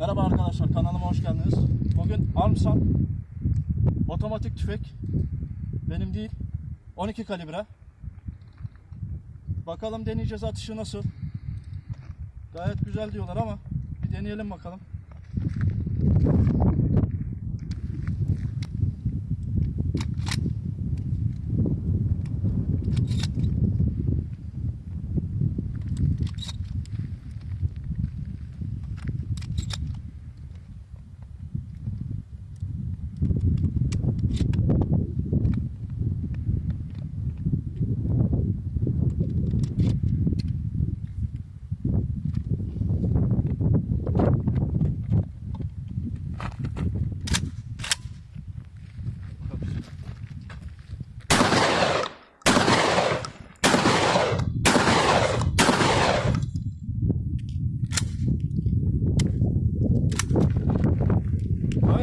Merhaba arkadaşlar kanalıma hoş geldiniz. Bugün Armsan otomatik tüfek benim değil 12 kalibre. Bakalım deneyeceğiz atışı nasıl. Gayet güzel diyorlar ama bir deneyelim bakalım.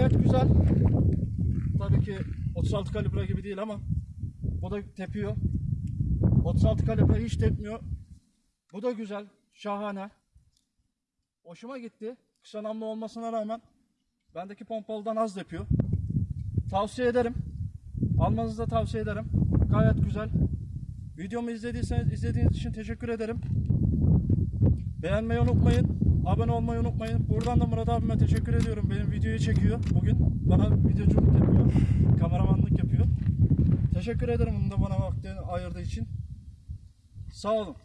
Gayet güzel. Tabii ki 36 kalibre gibi değil ama bu da tepiyor. 36 kalibre hiç tepmiyor. Bu da güzel, şahane. Hoşuma gitti. Kısa namlu olmasına rağmen bendeki pompalıdan az yapıyor. Tavsiye ederim. Almanızı da tavsiye ederim. Gayet güzel. Videomu izlediyseniz izlediğiniz için teşekkür ederim. Beğenmeyi unutmayın. Abone olmayı unutmayın. Buradan da Murat abime teşekkür ediyorum. Benim videoyu çekiyor bugün. Bana videoculuk yapıyor. Kameramanlık yapıyor. Teşekkür ederim bunu da bana vaktini ayırdığı için. Sağ olun.